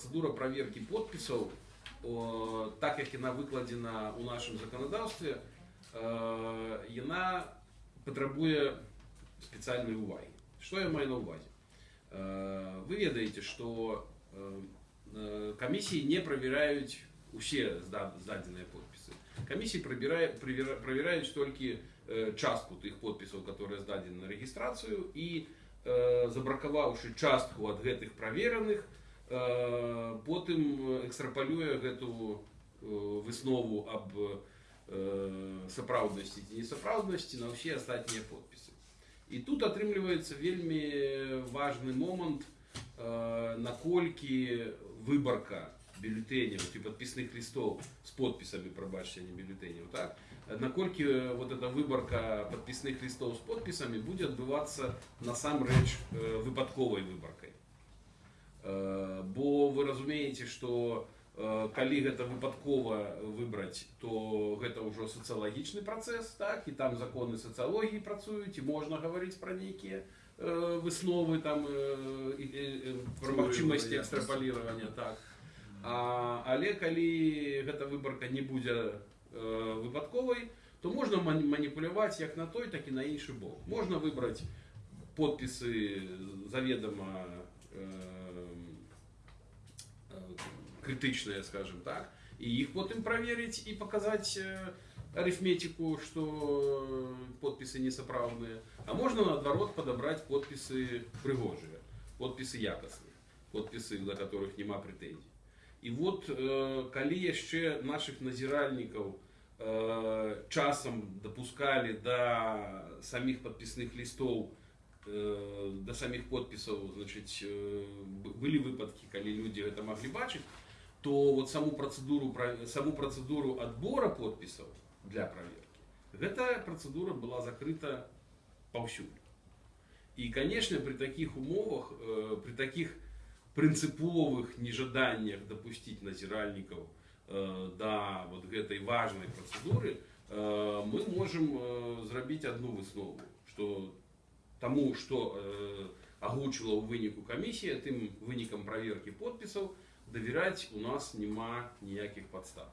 процедура праверкі подпісаў о, так як яна выкладзена ў нашым заканадаўстве э, яна патрабуе спецыяльнай увагі что я маю на увазе Э, вы ведаеце что камісіі не правяраюць усе зда- здадзеныя подпісы камісіі прабірае- правера- правяраюць толькі э, частку тых подпісаў которые здадзены на рэгістрацыю і э, забракаваўшы частку ад гэтых правераных э, потым экстрапалюе гэту э, выснову аб э, сапраўднасці ці несапраўднасці на ўсе астатнія подпісы і тут атрымліваецца вельмі важны момант э, наколькі выбарка бюллетэняў ці падпісных лістоў з подпісамі прабачце не бюллетэняў так наколькі э, вот эта выбарка падпісных лістоў з подпісамі будзе адбывацца насамрэч э, выпадковай выбаркай Э, бо вы разумееце что э, калі гэта выпадкова выбраць то гэта ўжо сацыялагічны працэс так і там законы сацыялогіі працуюць і можна гаварыць пра нейкія э, высновы там э, і, і, і, пра Теорыю магчымасці вероятнасці. экстрапаліравання так а, але калі гэта выбарка не будзе э, выпадковай то можна мани- маніпуляваць як на той так і на іншы бок можна выбраць подпісы заведома э, э, крытычныя скажем так і іх потым праверыць і паказаць э, арифметику что подпісы несапраўдныя а можна наадварот падабраць подпісы прыгожыя подпісы якасныя подпісы да которых няма прэтэнзій і вот э, калі яшчэ наших назіральнікаў э, часам дапускалі да самих падпісных лістоў э, да самих подпісаў значыць э, б- былі выпадкі калі людзі гэта маглі бачыць то вот саму працэдуру пра- саму працэдуру адбора подпісаў для праверкі гэтая працэдура была закрыта паўсюль і конечно при таких умовах э, при таких прынцыповых нежаданнях дапусціць назіральнікаў э, да вот гэтай важной працэдуры э, мы можем э, зрабіць одну выснову что тому что э, агучыла ў выніку камісія тым вынікам праверкі подпісаў давяраць у нас няма ніякіх падстав